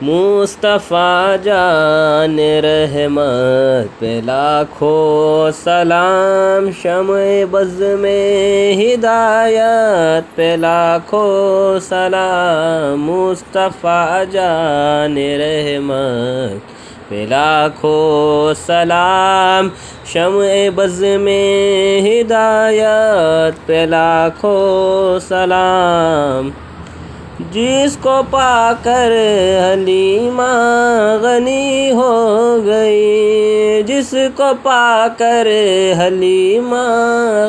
مصطفیٰ جان رحمت پہ لاکھوں سلام شمع بز میں ہدایت پہ لاکھوں سلام مصطفیٰ جان رحمت پہ لاکھوں سلام شمع بز میں ہدایت پہ لاکھوں سلام جس کو پا کر حلیمہ غنی ہو گئی، جس کو پا کر حلیمہ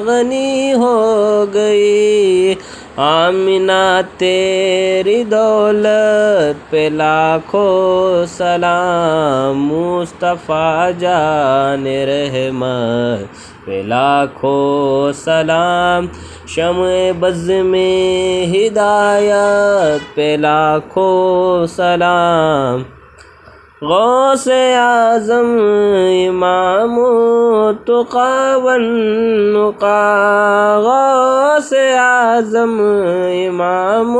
غنی ہو گئی۔ آمینہ تیری دولت پہ لاکھوں سلام، مصطفیٰ جان رحمت پہ لاکھوں سلام، شمع بز میں ہدایت پہ لاکھوں سلام۔ غوث اعظم امام تقا والنقا غوث اعظم امام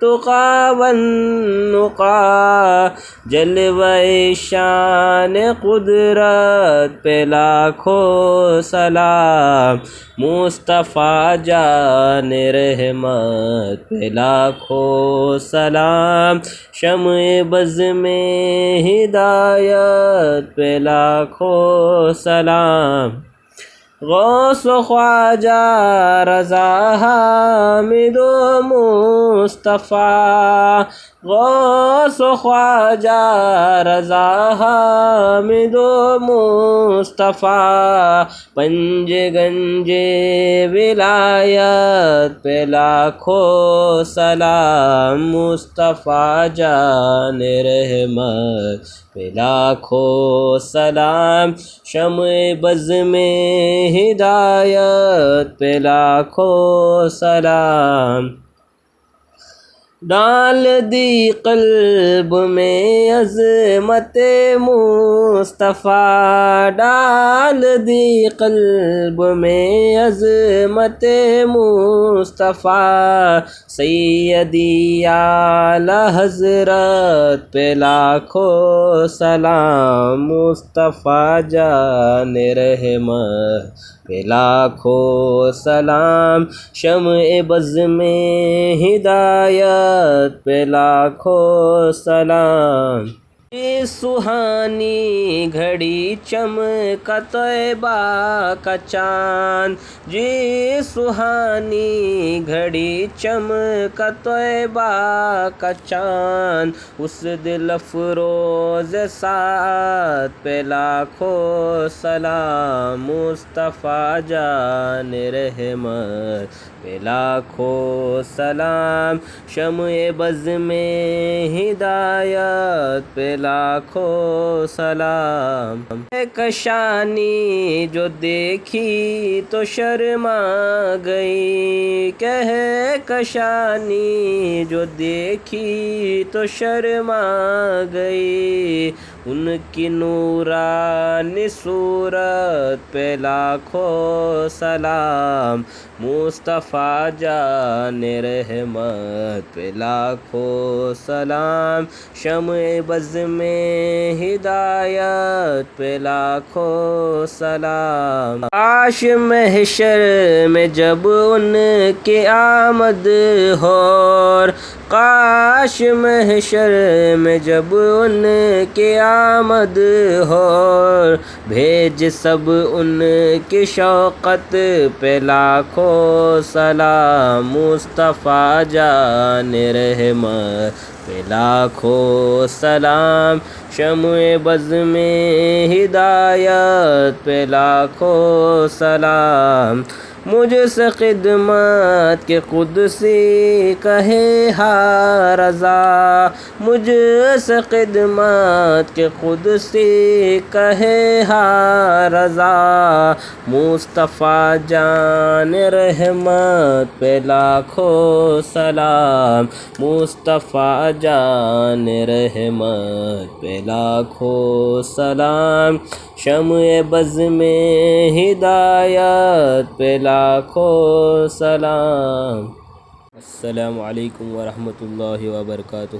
تقا والنقا جلوہ شان قدرت پہ لاکھوں سلام، مصطفیٰ جان رحمت پہ لاکھوں سلام. شمع بز میں ہدایت پہ لاکھوں سلام. غوث و خواجہ رضا حامد و مصطفیٰ. غوث خواجہ رضا حامد و مصطفیٰ، پنج گنج ولایت پہ لاکھوں سلام مصطفیٰ جان رحمت پہ لاکھوں سلام شمع بز میں ہدایت پہ لاکھوں سلام ڈال دی قلب میں عظمت مصطفیٰ، ڈال دی قلب میں عظمت مصطفیٰ، سیدی اعلی حضرت پہ لاکھوں سلام مصطفیٰ جان رحمت پہ لاکھوں سلام، شمع بز میں ہدایت پہ لاکھوں سلام۔ یہ سہانی گھڑی چمکا طیبہ کا چاند۔ جی سہانی گھڑی چمکا طیبہ کا چاند۔ اس دل افروز ساتھ پہ لاکھوں سلام مصطفیٰ جان رحمت پہ لاکھوں سلام۔ شمع بز میں ہدایت پہ لاکھوں سلام۔ کشانی جو دیکھی تو شرما گئی۔ کہ کشانی جو دیکھی تو شرما گئی۔ ان کی نورانی صورت پہ لاکھوں سلام۔ مصطفیٰ جان رحمت پہ لاکھوں سلام۔ شمع بز میں ہدایت پہ لاکھوں سلام۔ آش محشر میں جب ان کی آمد ہو کاش محشر میں جب ان کی آمد ہو بھیج سب ان کی شوقت پہ لاکھوں سلام۔ مصطفیٰ جان رحمت پہ لاکھوں سلام۔ شمع بز میں ہدایت پہ لاکھوں سلام۔ مجھ سے خدمت کے قدسی کہے ہا رضا۔ مجھ سے خدمت کے قدسی کہے ہا رضا۔ مصطفیٰ جان رحمت پہ لاکھوں سلام۔ مصطفیٰ جان رحمت پہ لاکھوں سلام۔ شمع بز میں ہدایت پہ لاکھوں سلام السلام علیکم ورحمۃ اللہ وبرکاتہ